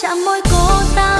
chạm môi cô ta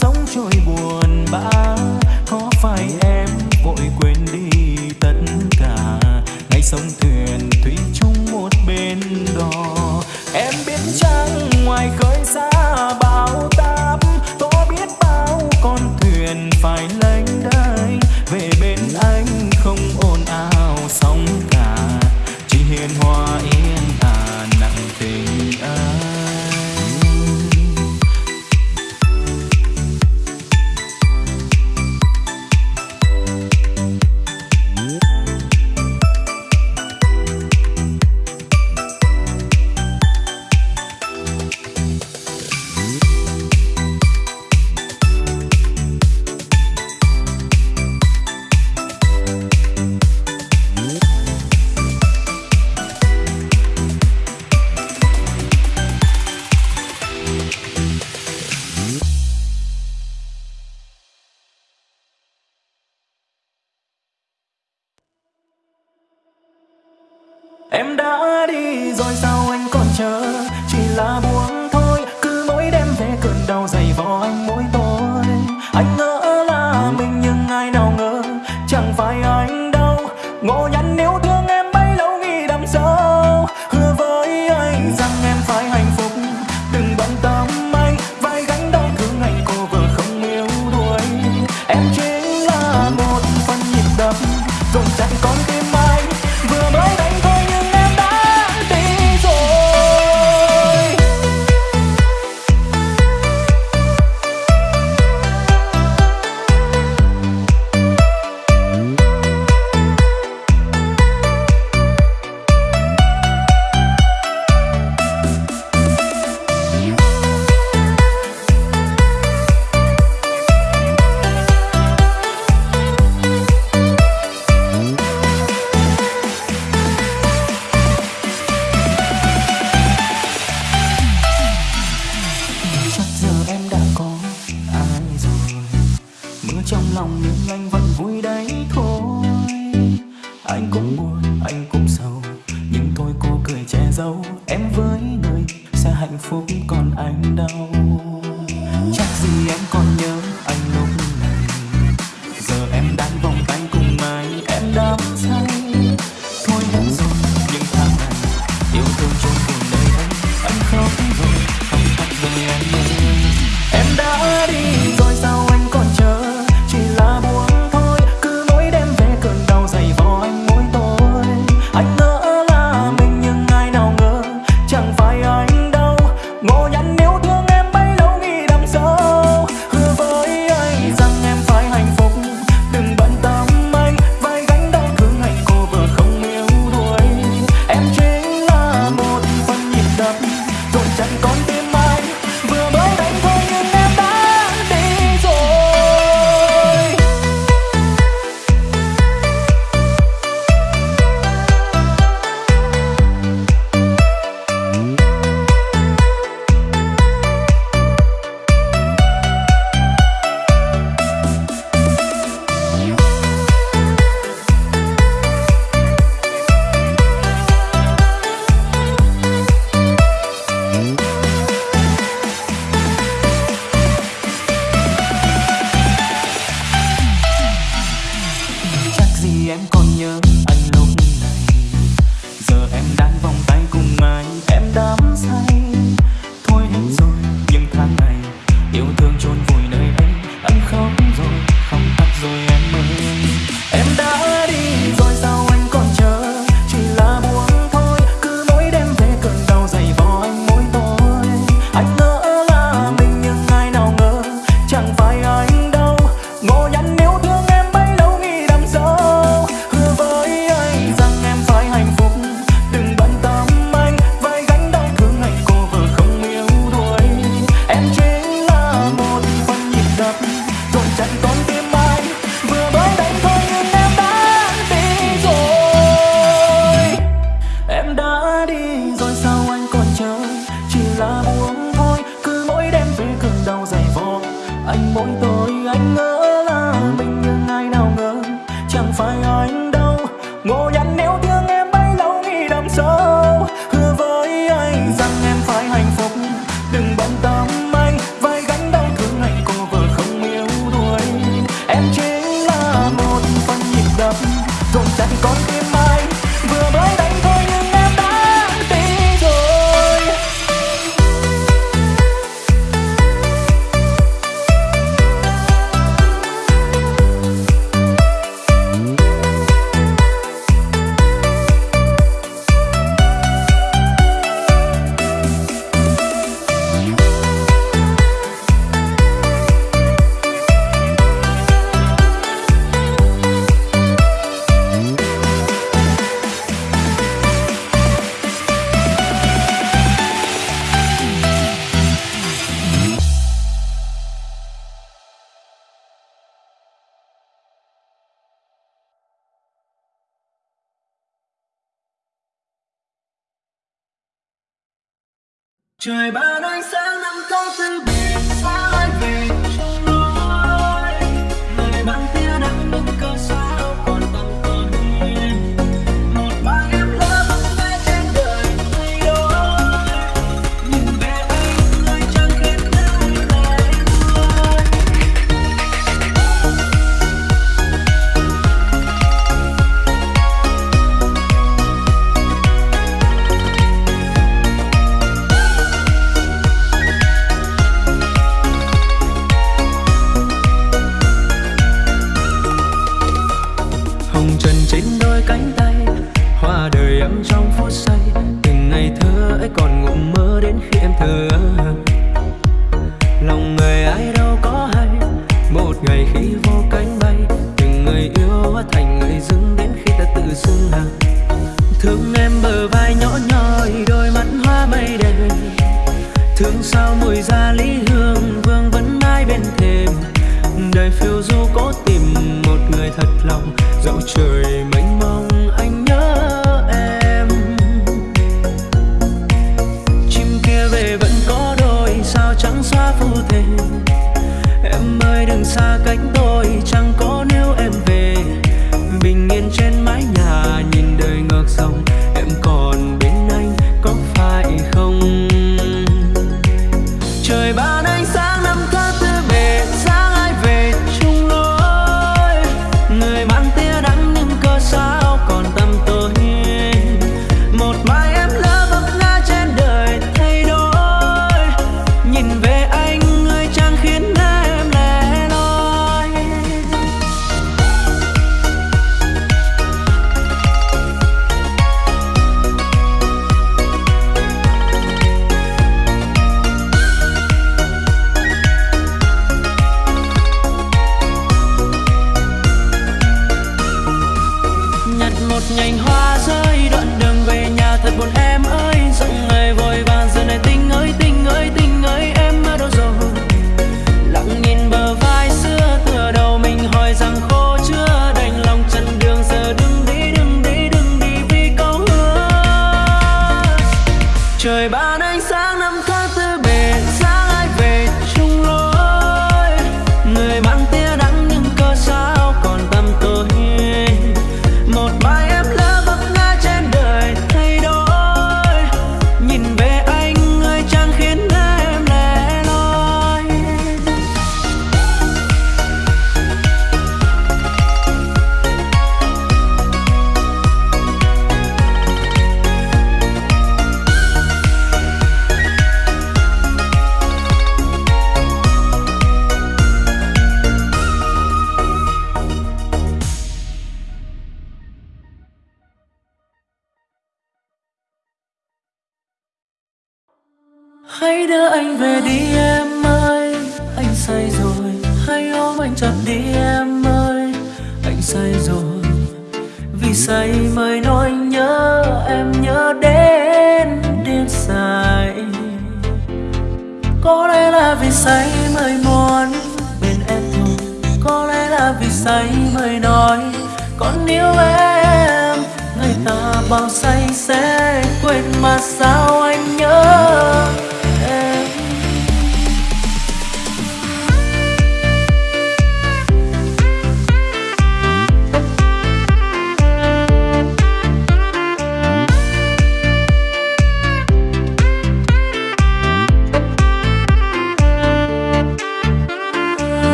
sống trôi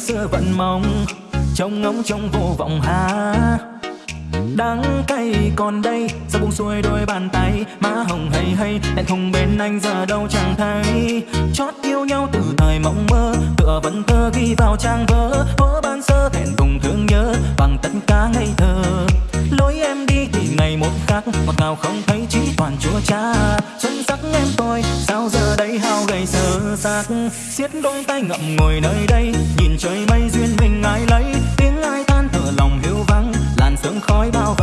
sơ vẫn mong, trong ngóng trong vô vọng hà đắng cay còn đây sao buông xuôi đôi bàn tay. Má hồng hay hay hẹn không bên anh giờ đâu chẳng thấy. Chót yêu nhau từ thời mộng mơ, tựa vẫn thơ ghi vào trang vỡ vỡ ban sơ thẹn cùng thương nhớ, bằng tất cả ngây thơ. Lối em đi thì ngày một khác, ngọt ngào không thấy chỉ toàn chúa cha đây hao gầy sơ xác xiết đôi tay ngậm ngồi nơi đây. Nhìn trời mây duyên mình ai lấy, tiếng ai tan thở lòng hưu vắng, làn sương khói bao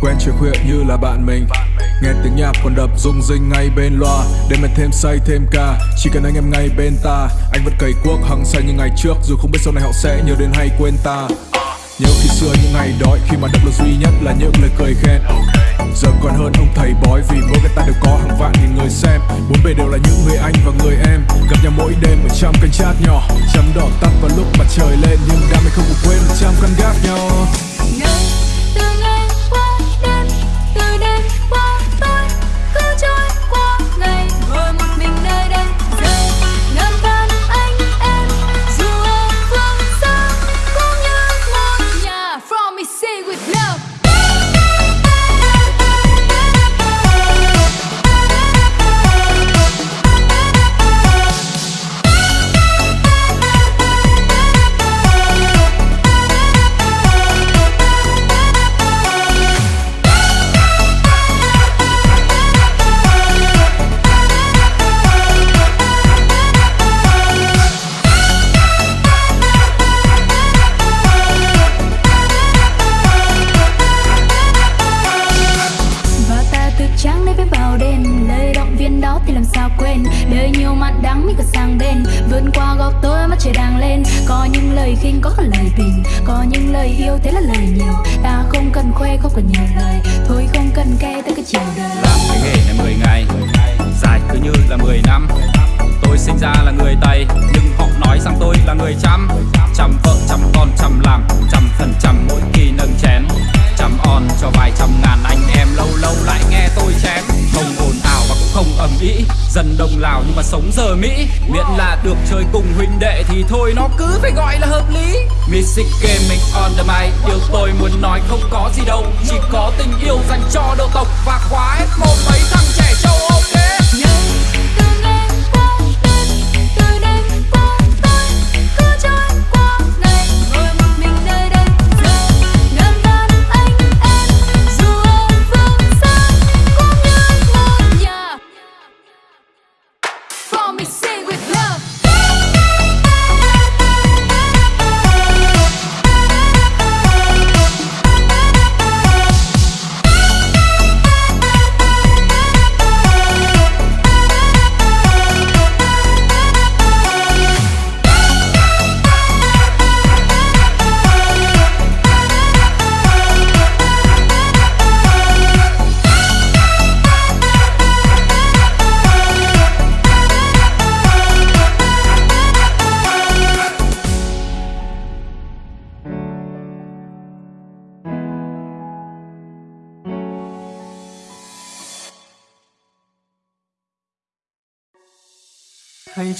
quen chiều khuya như là bạn mình. Nghe tiếng nhạc còn đập rung rinh ngay bên loa. Đêm em thêm say, thêm ca, chỉ cần anh em ngay bên ta. Anh vẫn cày cuốc, hăng say như ngày trước. Dù không biết sau này họ sẽ nhớ đến hay quên ta. Nhớ khi xưa những ngày đói, khi mà động lực duy nhất là những lời cười khen. Giờ còn hơn ông thầy bói, vì mỗi người ta đều có hàng vạn nghìn người xem. Bốn bề đều là những người anh và người em. Gặp nhau mỗi đêm ở trong canh chat nhỏ. Chấm đỏ tắt vào lúc mặt trời lên, nhưng đam mê không có quên trăm căn gác nhau. Ngày từ ngày từ khóc còn nhiều lời. Thôi không cần cay tới cái chiều đời. Làm cái nghề này 10 ngày, dài cứ như là 10 năm. Tôi sinh ra là người tây, nhưng họ nói rằng tôi là người chăm. Chăm vợ, chăm con, chăm làm chăm phần trăm mỗi kỳ nâng chén. Chăm on cho vài trăm ngàn anh em, lâu lâu lại nghe tôi chém. Không ổn không ầm ĩ. Dân đồng lào nhưng mà sống giờ mỹ. Miễn là được chơi cùng huynh đệ thì thôi, nó cứ phải gọi là hợp lý. Music gaming on the mic. Điều tôi muốn nói không có gì đâu. Chỉ có tình yêu dành cho độ tộc và khóa hết một mấy thằng trẻ châu Âu.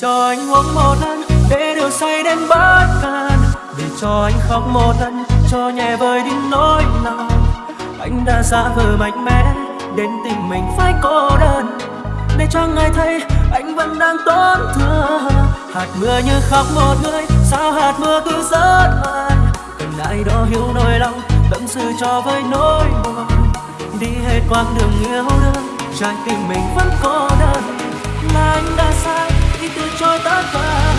Cho anh uống một lần để điều say đến bất can để cho anh khóc một lần, cho nhẹ vơi đi nỗi lòng. Anh đã giả vờ mạnh mẽ, đến tình mình phải cô đơn. Để cho ngài thấy anh vẫn đang tổn thương. Hạt mưa như khóc một người, sao hạt mưa cứ rớt hoài cần ai đó hiểu nỗi lòng, tâm sự cho với nỗi buồn. Đi hết quãng đường yêu đương, trái tim mình vẫn cô đơn. Là anh đã sai cho ta chối tất cả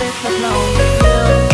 để thật lòng yêu.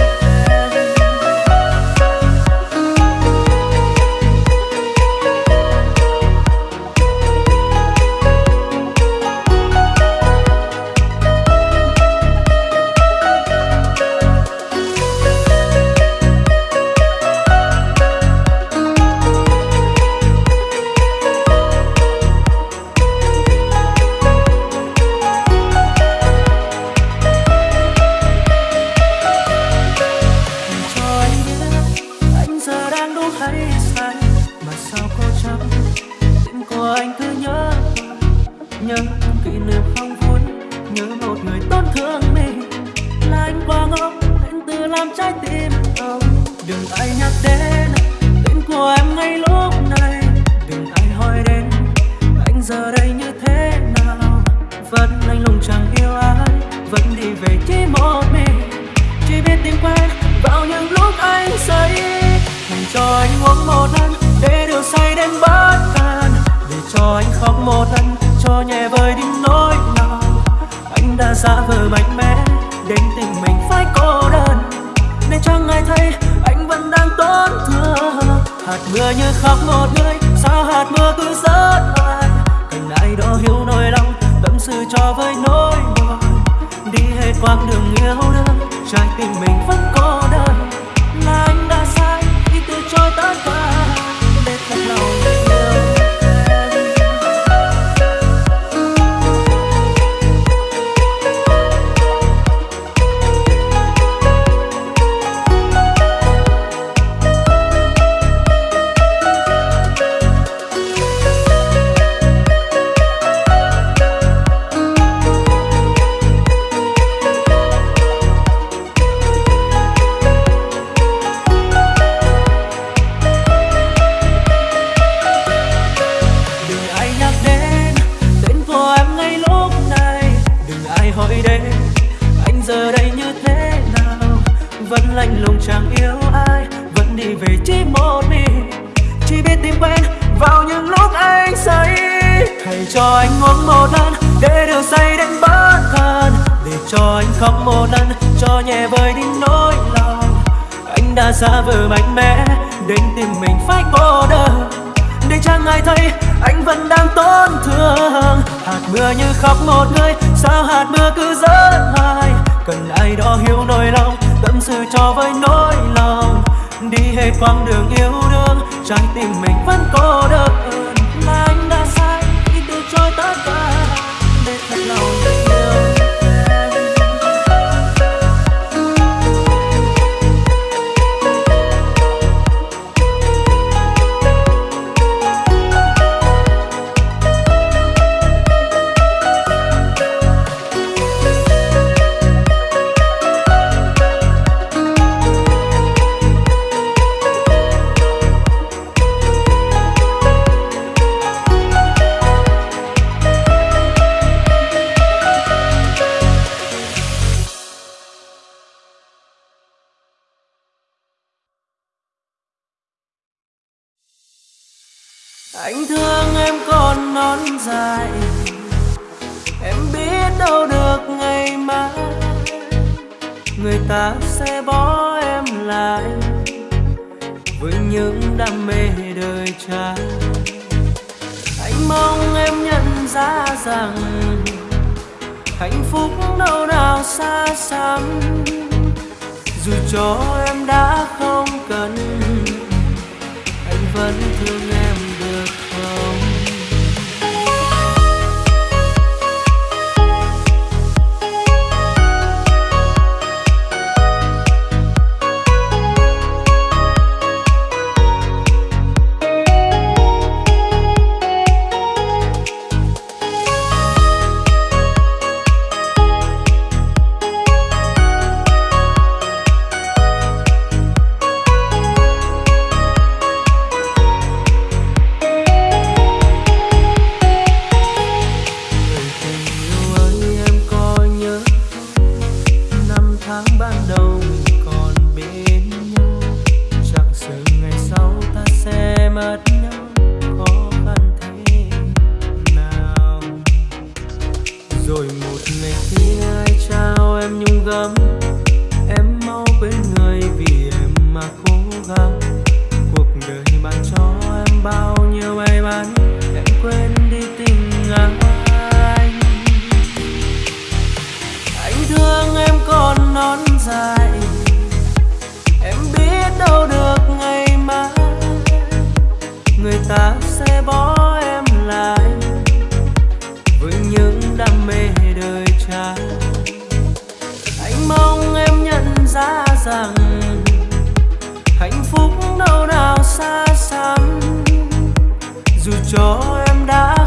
Đừng ai nhắc đến tên của em ngay lúc này. Đừng ai hỏi đến, anh giờ đây như thế nào? Vẫn lạnh lùng chẳng yêu ai, vẫn đi về chỉ một mình. Chỉ biết tìm quen vào những lúc anh say. Hãy cho anh uống một lần, để điều say đến bất an để cho anh khóc một lần, cho nhẹ vơi đi nỗi lòng anh đã giả vờ mạnh mẽ, đến tình mình phải cô đơn. Để chẳng ai thấy hạt mưa như khóc một người sao hạt mưa cứ rớt hoài cần ai đó hiểu nỗi lòng, tâm sự cho với nỗi buồn. Đi hết quãng đường yêu đương, trái tim mình vẫn cô đơn. Là anh đã sai, khi từ chối tất cả. sẽ bỏ em lại với những đam mê đời trai anh mong em nhận ra rằng hạnh phúc đâu nào xa xăm. Dù cho em đã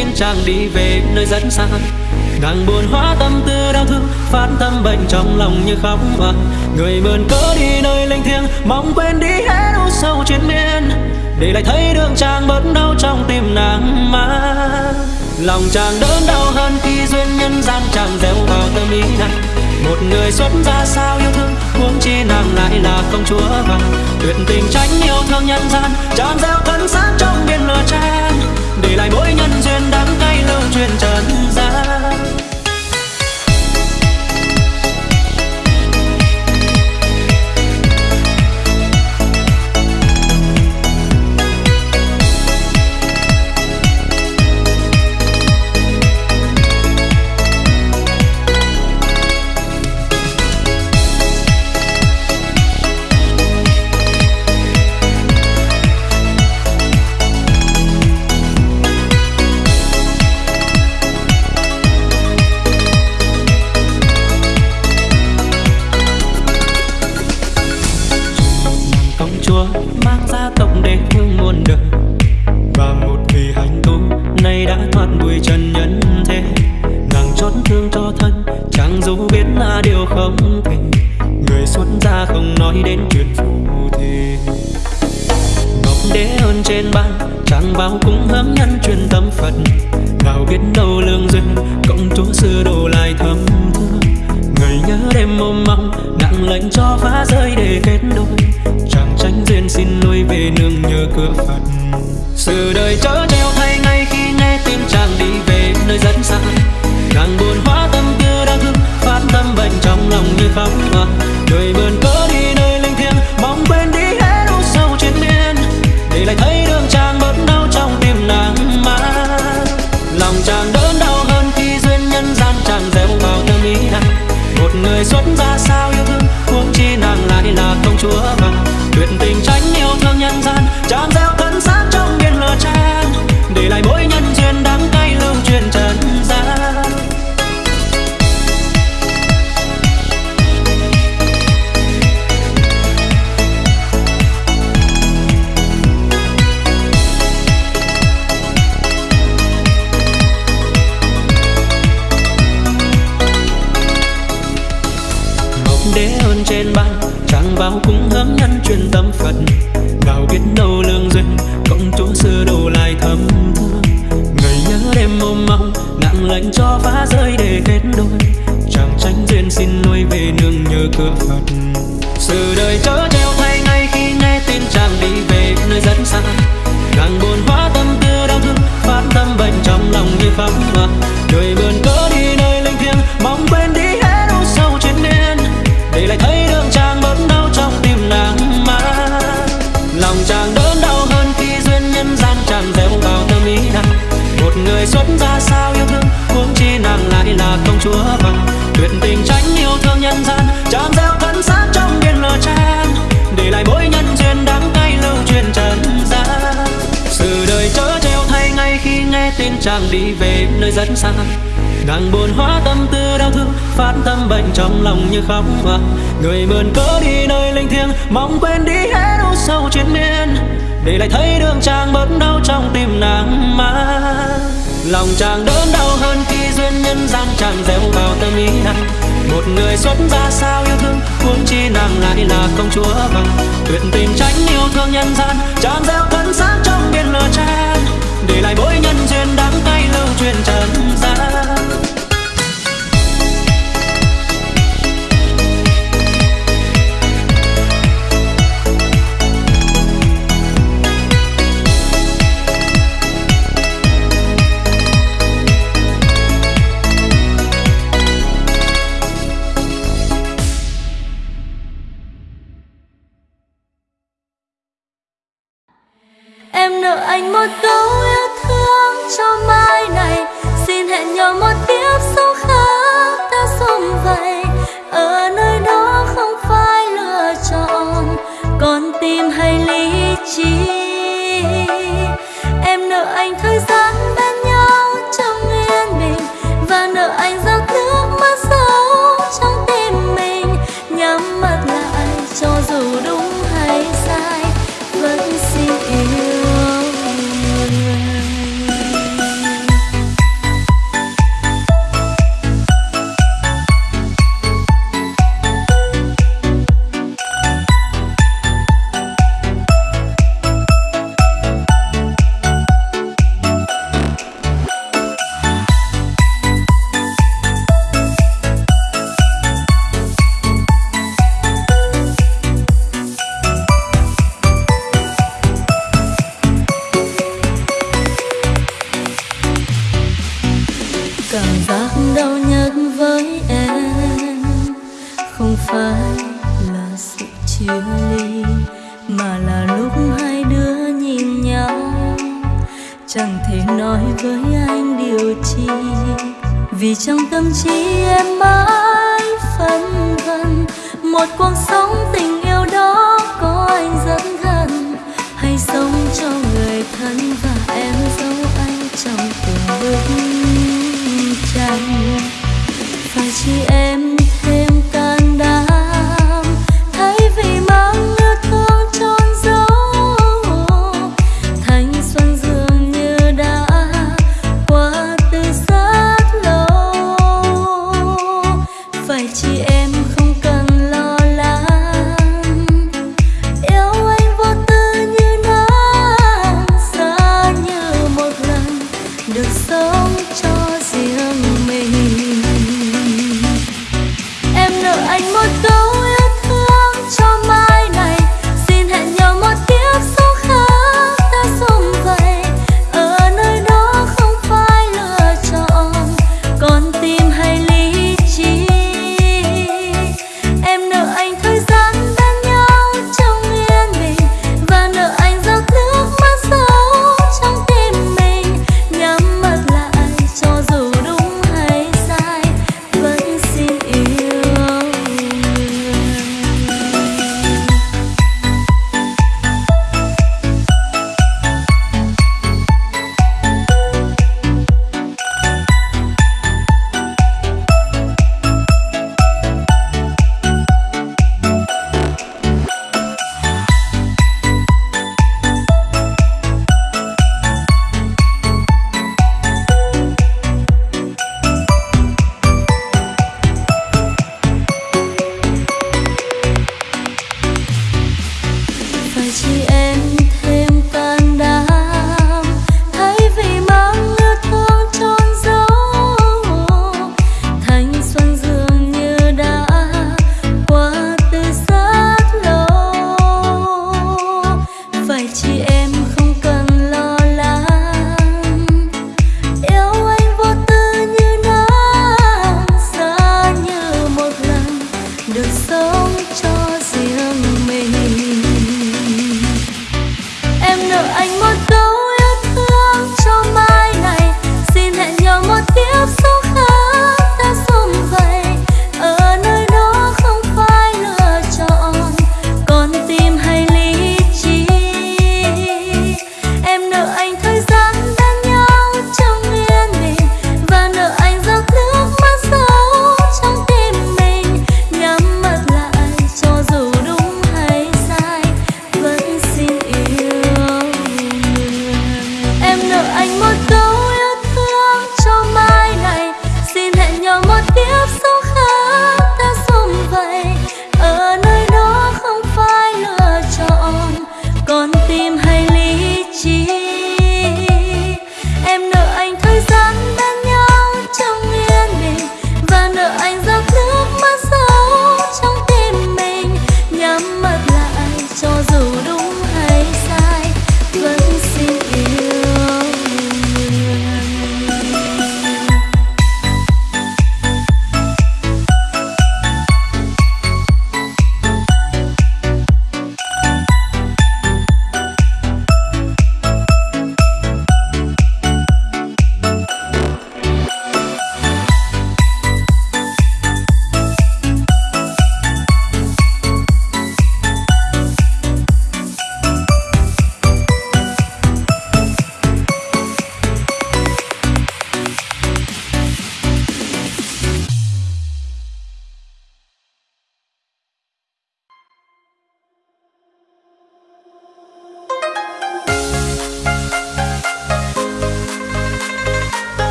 xin chàng đi về nơi rất xa. Nàng buồn hóa tâm tư đau thương, phát tâm bệnh trong lòng như khóc và người mượn cớ đi nơi linh thiêng, mong quên đi hết u sâu trên miên. Để lại thấy đường chàng bớt đau trong tim nàng mà lòng chàng đớn đau hơn khi duyên nhân gian chàng gieo vào tâm ý nàng. Một người xuất ra sao yêu thương, huống chi nàng lại là công chúa vàng. Tuyệt tình tránh yêu thương nhân gian, chàng gieo thân xác trong biển lửa trang để lại mỗi nhân duyên đắng cay lưu truyền trần gian. Mùa người mượn cớ đi nơi linh thiêng, mong quên đi hết u sầu trên miên. Để lại thấy đường chàng bớt đau trong tim nàng mà. Lòng chàng đớn đau hơn khi duyên nhân gian chàng gieo vào tâm ý nàng. Một người xuất ra sao yêu thương, huống chi nàng lại là công chúa vàng tuyệt tình tránh yêu thương nhân gian, chàng gieo thân xác trong biển lửa chan để lại mỗi nhân duyên đắng cay lưu truyền trần gian.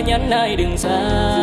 nhắn ai đừng xa.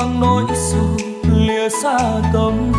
mang nỗi sầu lìa xa tâm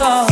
soul.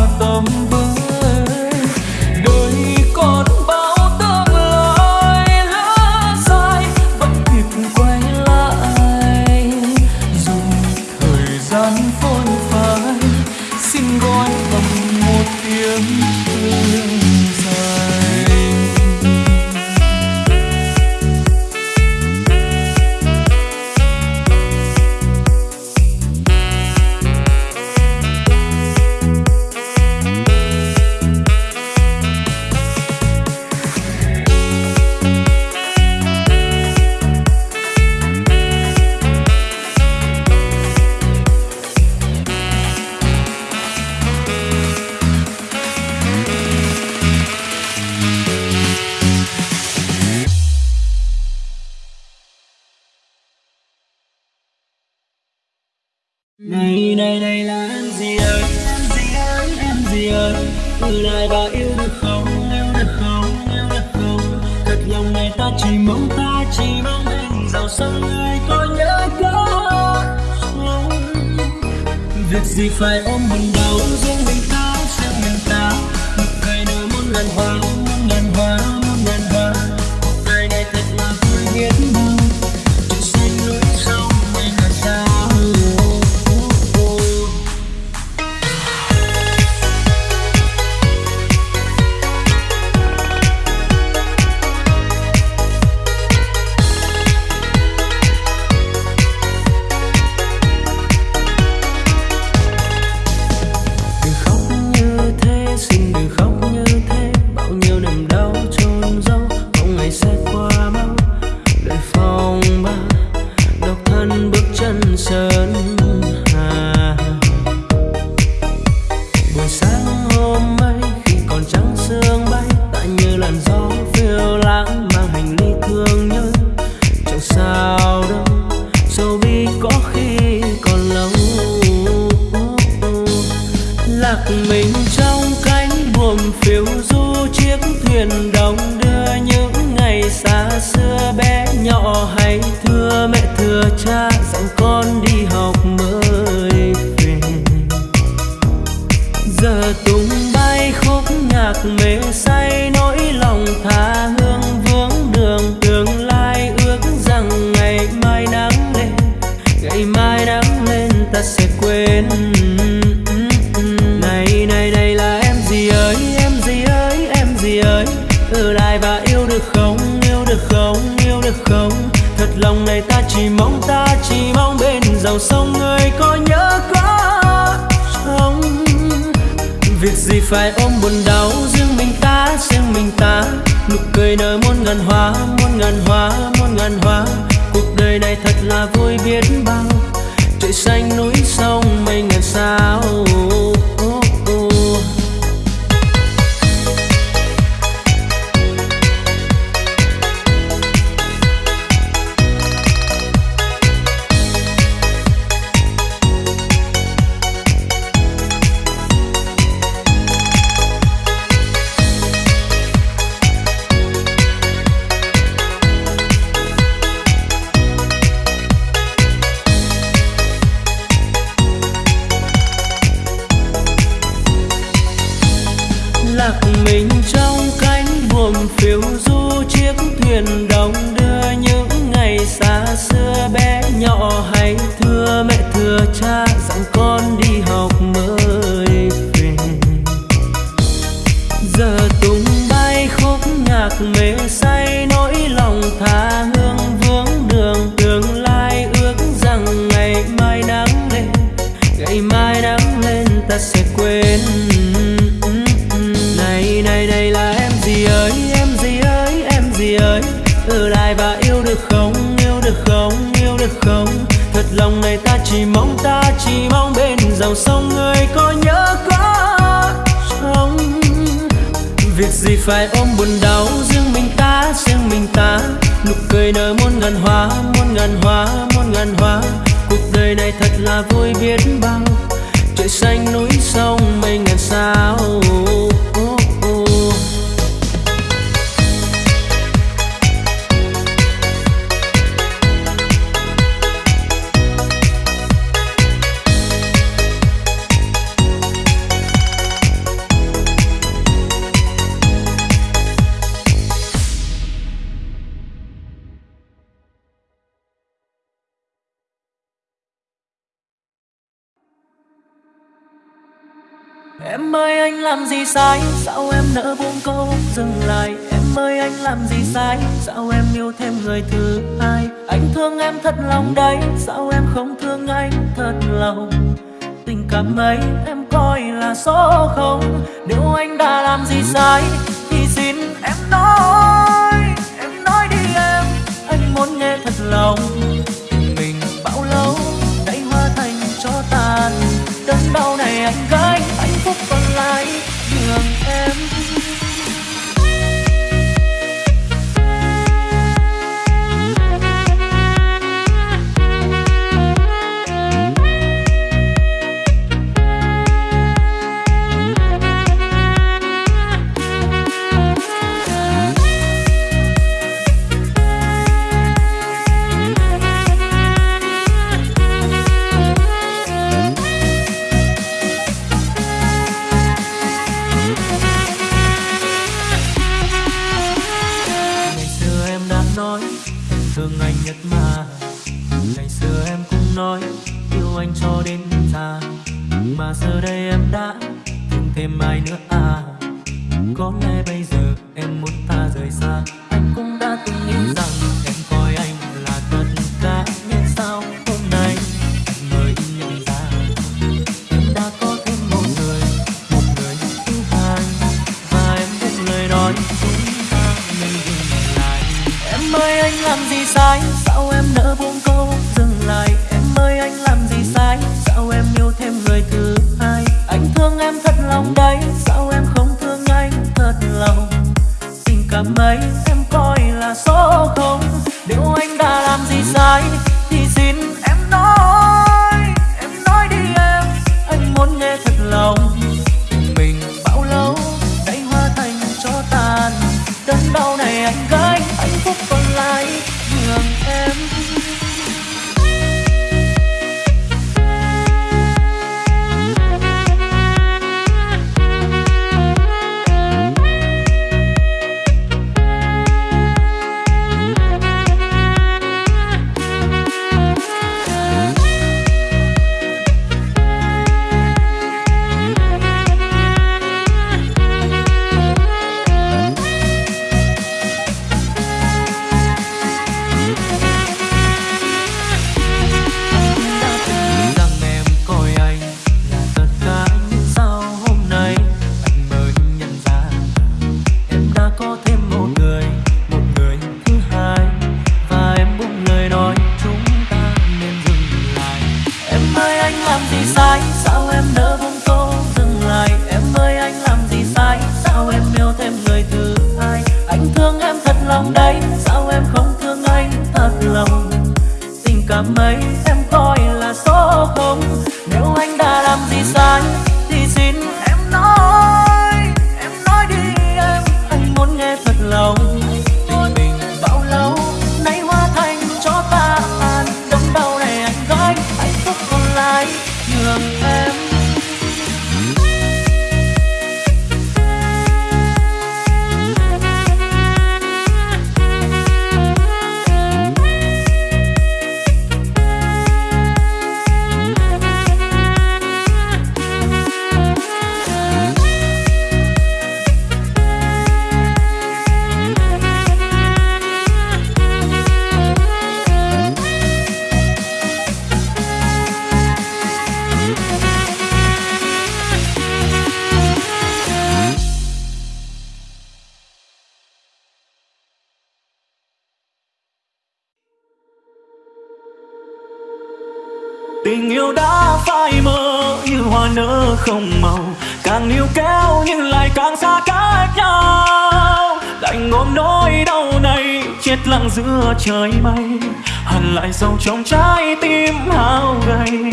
lặng giữa trời mây hằn lại sâu trong trái tim hao gầy.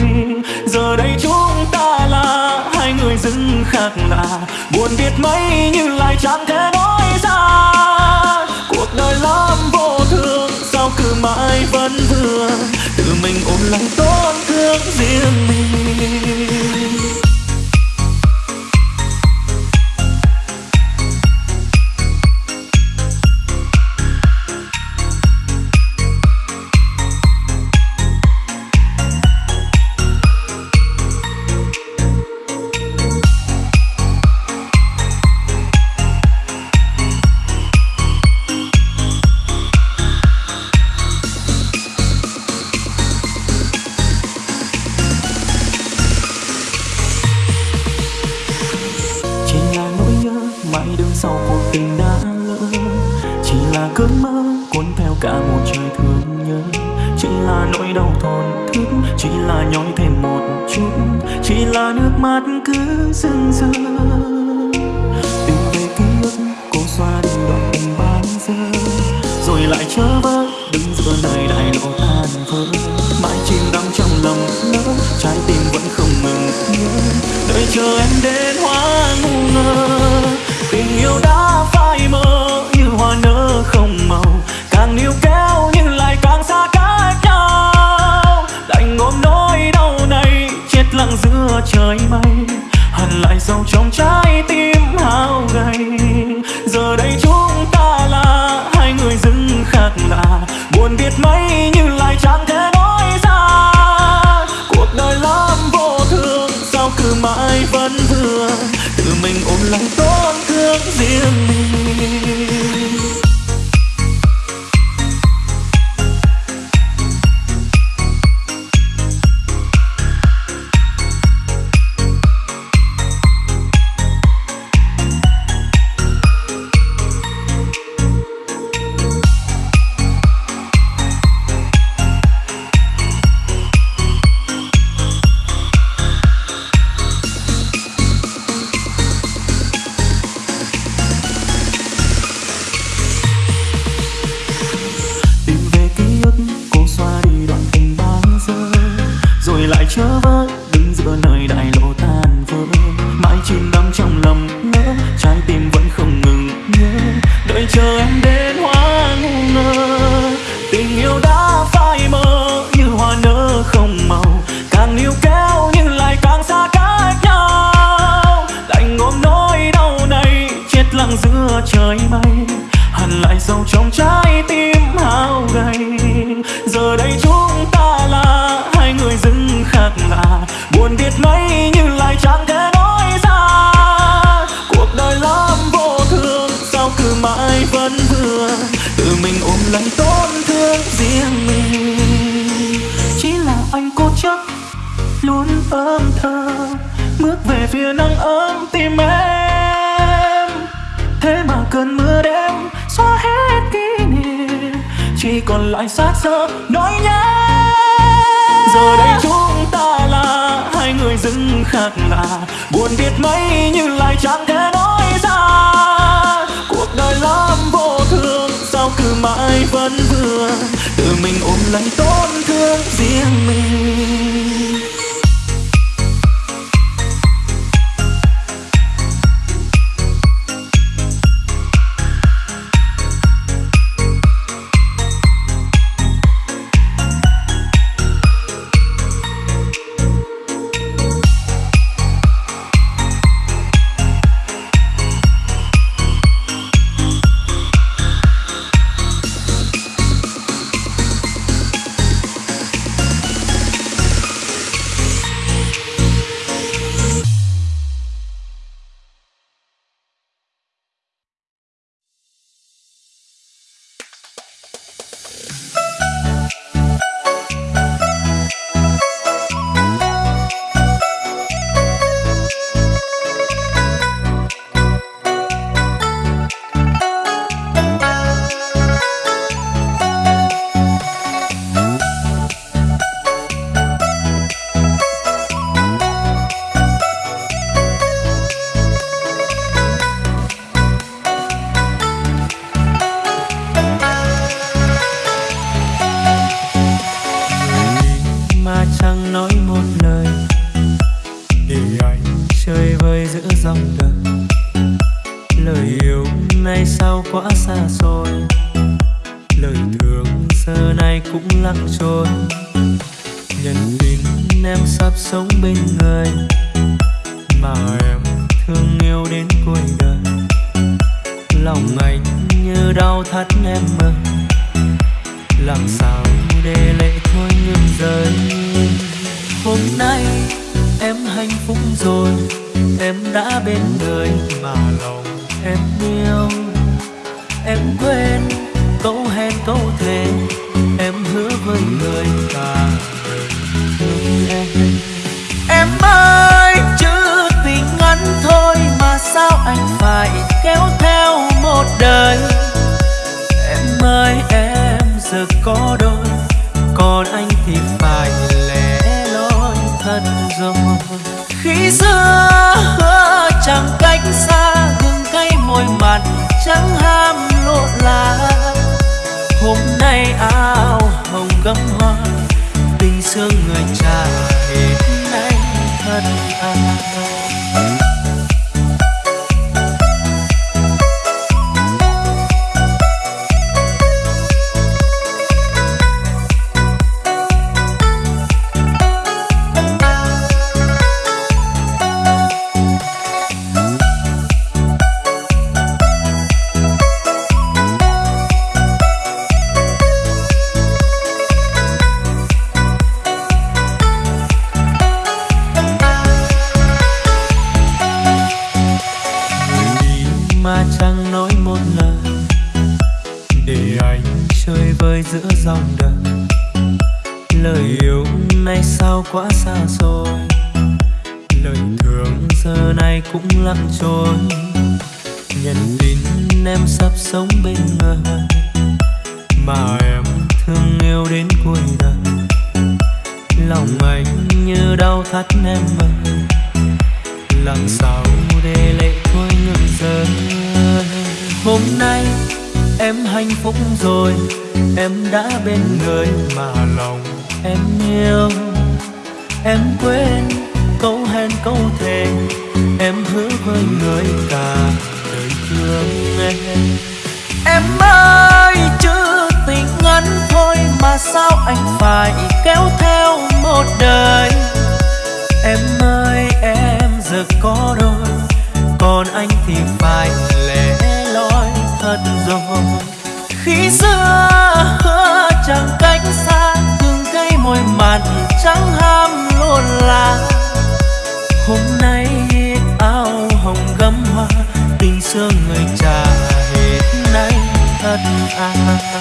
Giờ đây chúng ta là hai người dưng khác lạ, buồn biết mấy nhưng lại chẳng thể nói ra. Cuộc đời lắm vô thường, sao cứ mãi vẫn vương tự mình ôm lấy tổn thương riêng giờ đây chúng ta là hai người dưng khác lạ. Buồn biết mấy nhưng lại chẳng thể nói ra. Cuộc đời lắm vô thường, sao cứ mãi vẫn vương tự mình ôm lấy tổn thương riêng mình. giữa dòng đời. Lời yêu nay sao quá xa xôi. Lời thương giờ này cũng lặng trôi. Nhận tin em sắp sống bên người mà em thương yêu đến cuối đời. Lòng anh như đau thắt em ơi làm sao để lệ thôi ngừng rơi hôm nay Em hạnh phúc rồi, Em đã bên người mà lòng em yêu. Em quên câu hẹn câu thề, Em hứa với người cả đời thương em. Em ơi chứ tình ngắn thôi Mà sao anh phải kéo theo một đời? Em ơi, em giờ có đôi, Còn anh thì phải thật rồi. Khi xưa chẳng cách xa từng cây môi mặn trắng ham lộn là. Hôm nay áo hồng gấm hoa, tình xưa người trả hết nay thật à.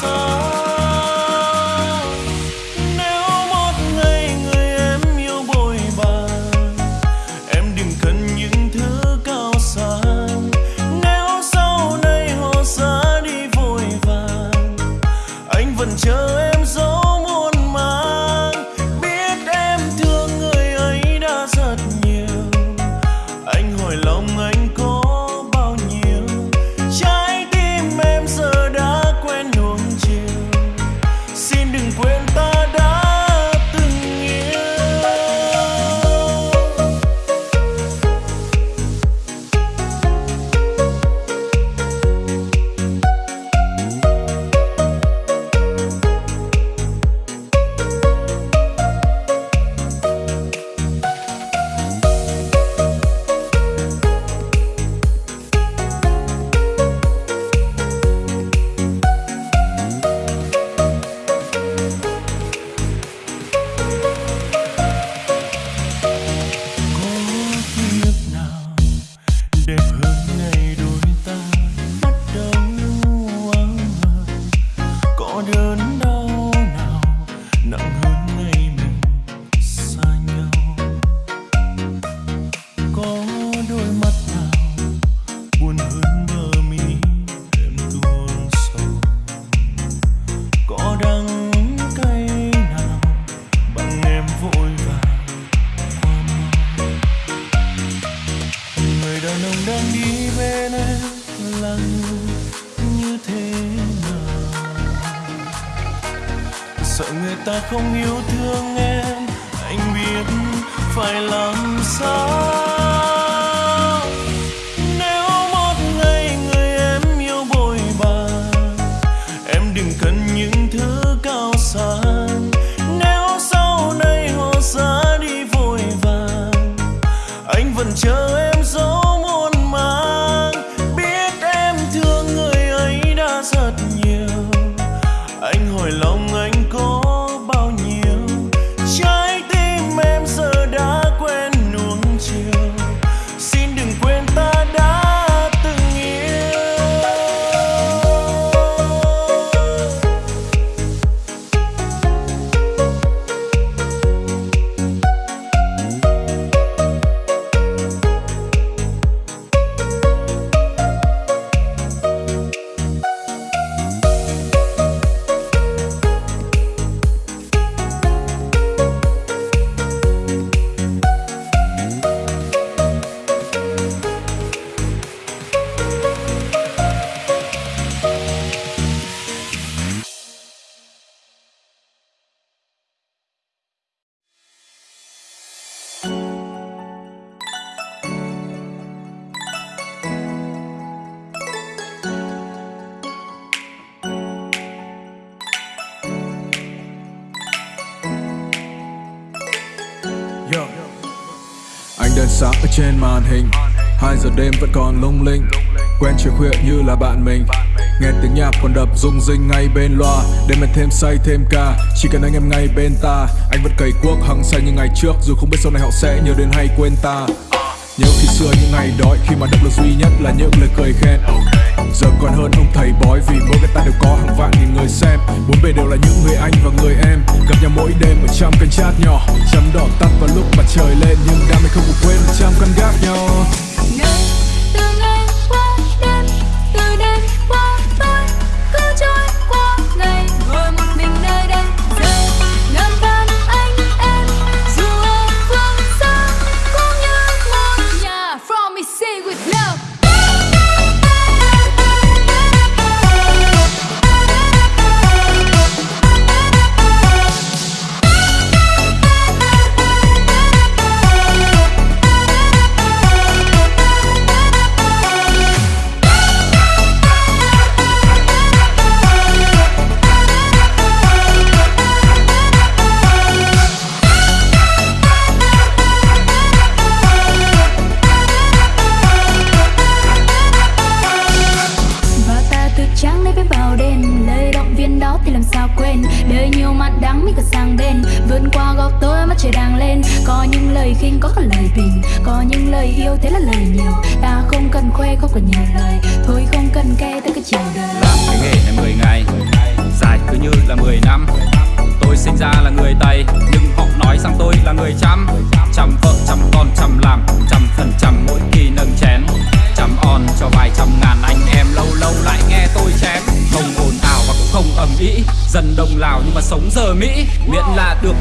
song. Sáng ở trên màn hình. Hai giờ đêm vẫn còn lung linh. Quen chiều khuya như là bạn mình. Nghe tiếng nhạc còn đập rung rinh ngay bên loa. Đêm mình thêm say, thêm ca. Chỉ cần anh em ngay bên ta. Anh vẫn cày cuốc hăng say như ngày trước. Dù không biết sau này họ sẽ nhớ đến hay quên ta. Nhớ khi xưa những ngày đói, Khi mà động lực duy nhất là những lời cười khen. Giờ còn hơn ông thầy bói Vì mỗi cái ta đều có hàng vạn nghìn người xem. Bốn bề đều là những người anh và người em. Gặp nhau mỗi đêm ở trong kênh chat nhỏ. Chấm đỏ tắt vào lúc mặt trời lên, Nhưng đam mê không có quên một trăm căn gác nhau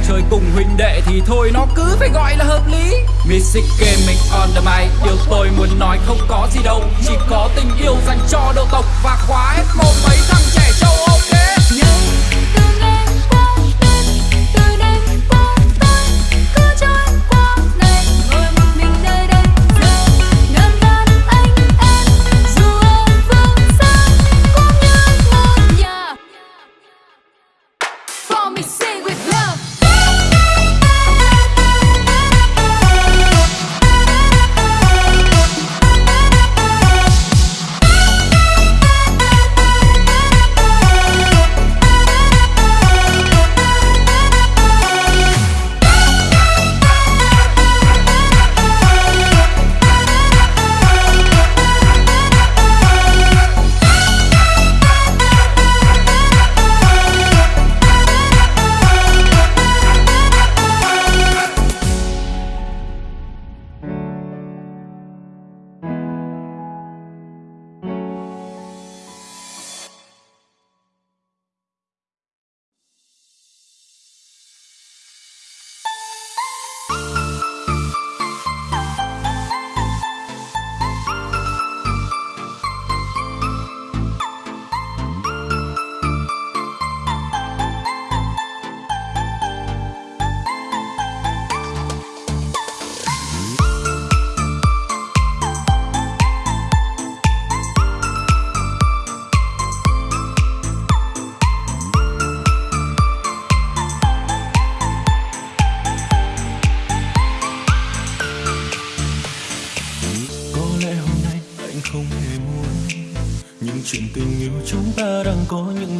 chơi cùng huynh đệ thì thôi, nó cứ phải gọi là hợp lý. Music gaming on the mic, điều tôi muốn nói không có gì đâu. Chỉ có tình yêu dành cho đầu tộc và khóa hết một mấy thằng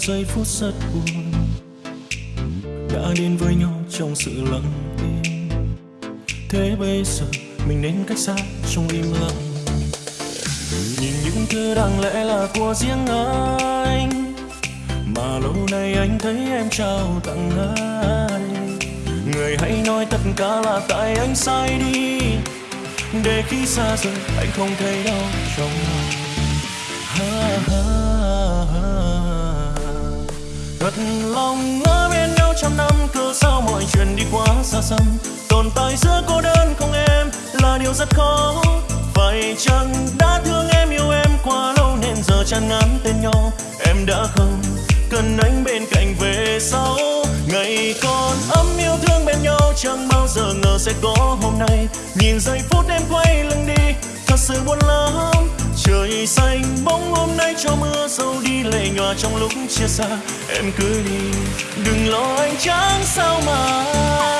giây phút rất buồn. Đã đến với nhau trong sự lặng im. Thế bây giờ mình nên cách xa trong im lặng. Nhìn những thứ đáng lẽ là của riêng anh. Mà lâu nay anh thấy em trao tặng ai. Người hãy nói tất cả là tại anh sai đi. Để khi xa rời, anh không thấy đau trong lòng. Lòng ngỡ bên nhau trăm năm cớ sao mọi chuyện đi quá xa xăm. Tồn tại giữa cô đơn không em là điều rất khó. Vậy chăng đã thương em, yêu em quá lâu nên giờ chán ngán tên nhau em đã không cần anh bên cạnh về sau. Ngày còn ấm yêu thương bên nhau, chẳng bao giờ ngờ sẽ có hôm nay. Nhìn giây phút em quay lưng đi, thật sự buồn lắm trời xanh, bóng hôm nay cho mưa sâu đi lệ nhòa trong lúc chia xa. Em cứ đi, đừng lo anh chẳng sao mà.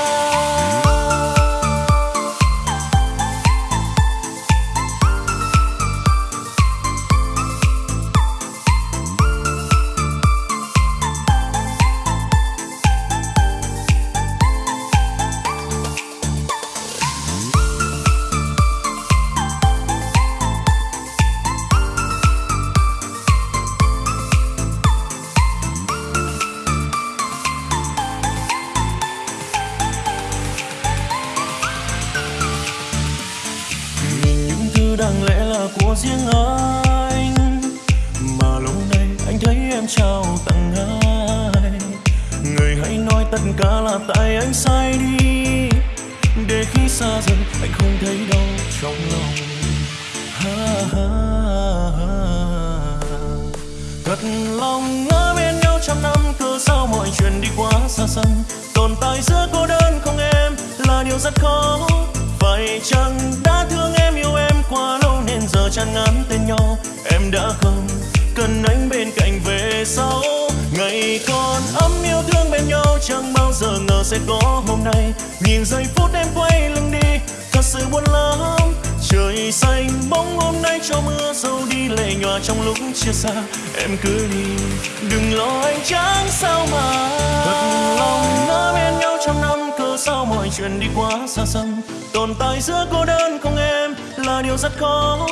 Là điều rất khó.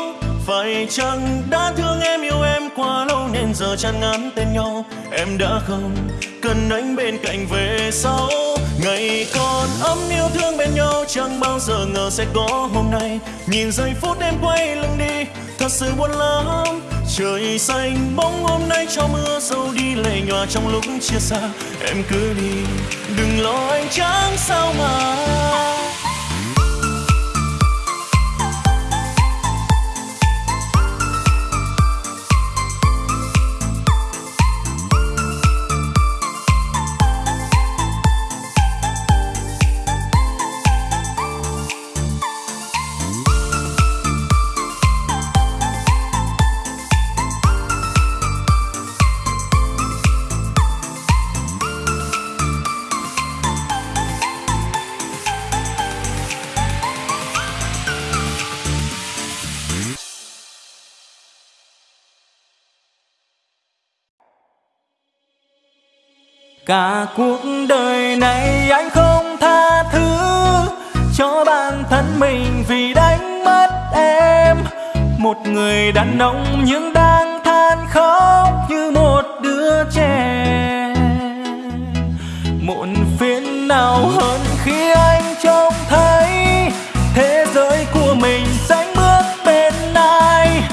Phải chăng đã thương em, yêu em quá lâu nên giờ chán ngán tên nhau? Em đã không cần anh bên cạnh về sau. Ngày còn ấm yêu thương bên nhau, chẳng bao giờ ngờ sẽ có hôm nay. Nhìn giây phút em quay lưng đi, thật sự buồn lắm. Trời xanh bóng hôm nay cho mưa dâu đi lệ nhòa trong lúc chia xa. Em cứ đi, đừng lo anh chẳng sao mà cả cuộc đời này anh không tha thứ cho bản thân mình vì đánh mất em. Một người đàn ông nhưng đang than khóc như một đứa trẻ. Muộn phiền nào hơn khi anh trông thấy thế giới của mình sánh bước bên ai.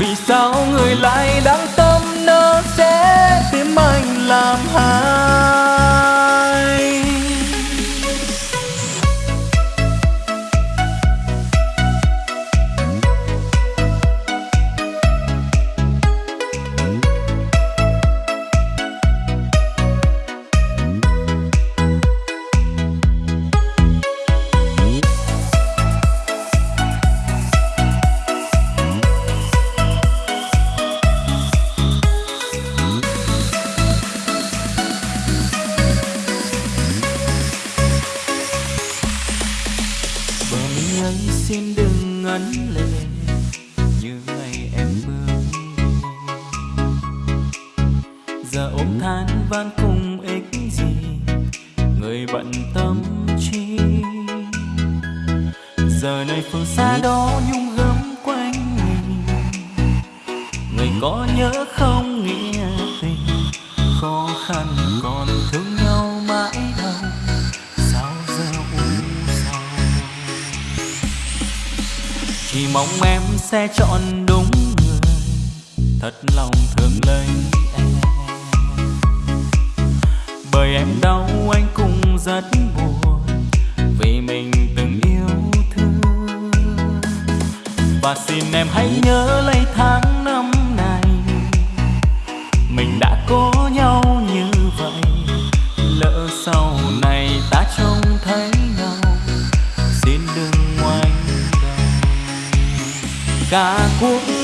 Vì sao người lại đang tâm nơ sẽ tìm anh làm hai van cùng ích gì? Người bận tâm chi? Giờ này phương xa đó nhung gấm quanh mình. Người có nhớ không nghĩa tình? Khó khăn còn thương nhau mãi đâu. Sao giờ u sầu? Chỉ mong em sẽ chọn đúng người. Thật lòng thương lấy niềm đau anh cũng rất buồn vì mình từng yêu thương. Và xin em hãy nhớ lấy tháng năm này, mình đã có nhau như vậy. Lỡ sau này ta trông thấy nhau, xin đừng ngoảnh đầu cả cuộc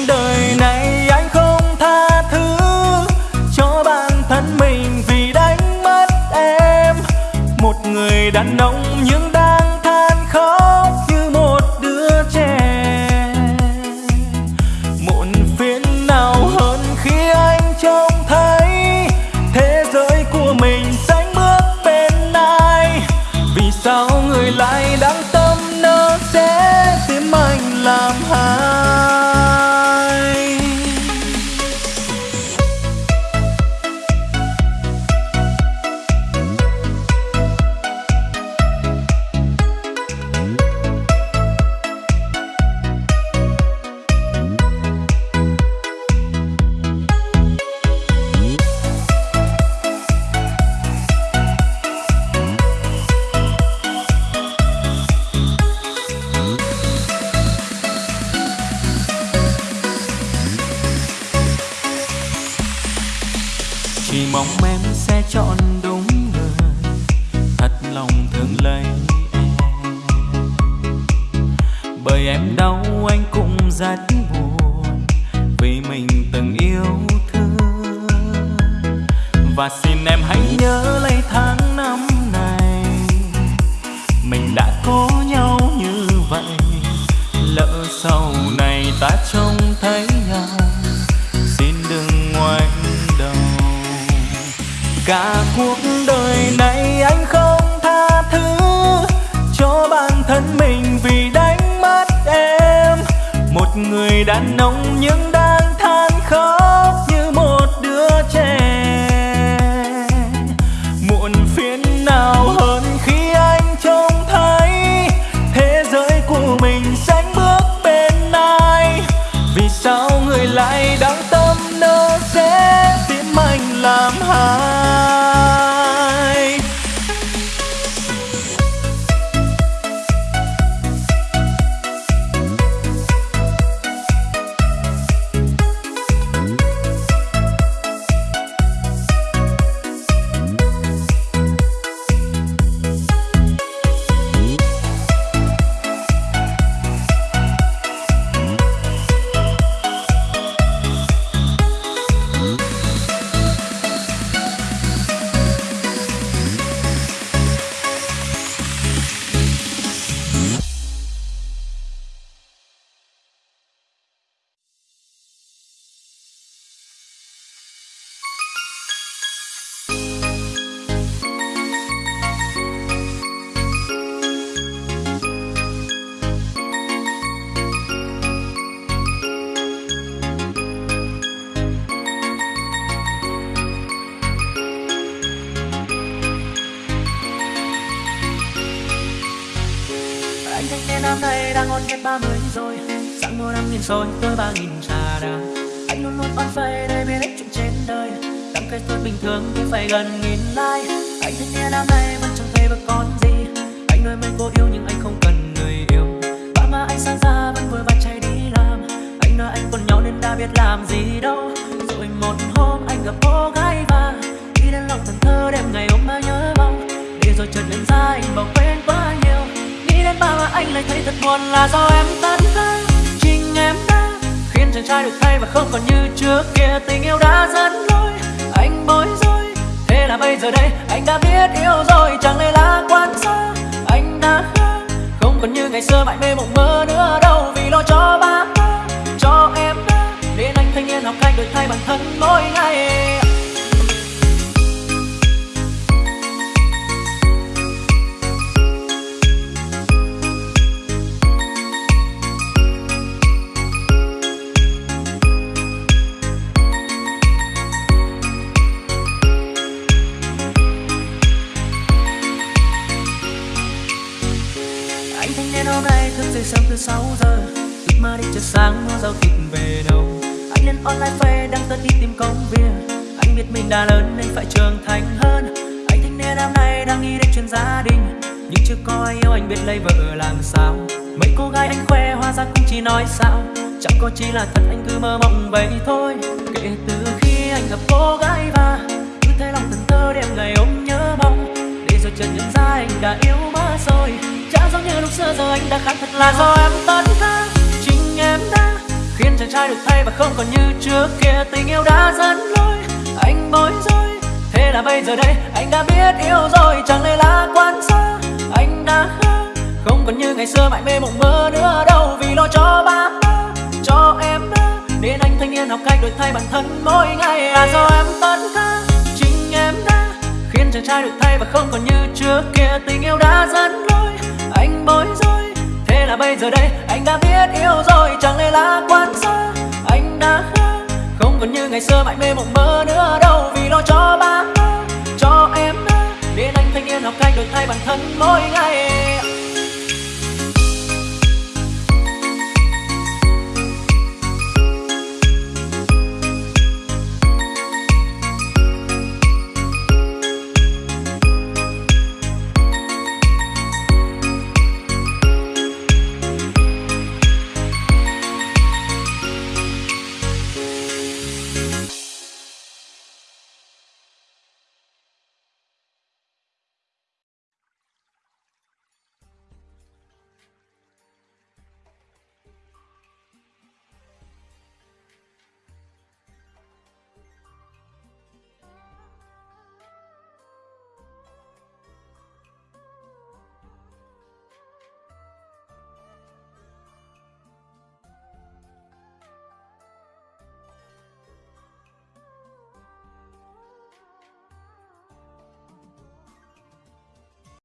phải gần nghìn like. Anh thích nghe năm nay vẫn chẳng thấy và con gì? Anh nói mình cô yêu nhưng anh không cần người yêu. Ba má anh sáng ra vẫn vội vã chạy đi làm. Anh nói anh còn nhỏ nên đã biết làm gì đâu. Rồi một hôm anh gặp cô gái và đi đến lòng thần thơ đêm ngày hôm mà nhớ mong. Để rồi chợt nhận ra anh bỏ quên quá nhiều. Nghĩ đến ba mà anh lại thấy thật buồn là do em tan vỡ. Chính em đã khiến chàng trai được thay và không còn như trước kia. Tình yêu đã dẫn thế là bây giờ đây? Anh đã biết yêu rồi, chẳng lẽ là quan xa anh đã khác. Không còn như ngày xưa mãi mê mộng mơ nữa đâu, vì lo cho ba cho em nên anh thanh niên học cách đổi thay bản thân mỗi ngày. Sớm từ 6 giờ. Thức mơ đi chờ sáng mua giao kịp về đâu Anh lên online phê đang tớ đi tìm công việc. Anh biết mình đã lớn nên phải trưởng thành hơn. Anh thích nên năm nay đang nghĩ đến chuyện gia đình. Nhưng chưa có ai yêu anh biết lấy vợ làm sao. Mấy cô gái anh khoe hoa ra cũng chỉ nói sao. Chẳng có chỉ là thật, anh cứ mơ mộng vậy thôi. Kể từ khi anh gặp cô gái và Cứ thấy lòng thần thơ đêm ngày ôm nhớ mong. Để rồi chợt nhận ra anh đã yêu mất rồi giống như lúc xưa giờ anh đã khác thật là do em tất cả Chính em đã khiến chàng trai được thay và không còn như trước kia. Tình yêu đã dẫn lối, anh bối rối. Thế là bây giờ đây, anh đã biết yêu rồi, Chẳng lẽ là quan xa anh đã khác Không còn như ngày xưa, mãi mê mộng mơ nữa đâu. Vì lo cho ba cho em đã Nên anh thanh niên học cách đổi thay bản thân mỗi ngày. À do em tất cả chính em đã Khiến chàng trai được thay và không còn như trước kia. Tình yêu đã dẫn lối anh bối rối. Thế là bây giờ đây, anh đã biết yêu rồi, Chẳng lẽ là quan xa? Anh đã khác Không còn như ngày xưa, mãi mê mộng mơ nữa đâu. Vì lo cho ba cho em Nên anh thanh niên học cách đổi thay bản thân mỗi ngày.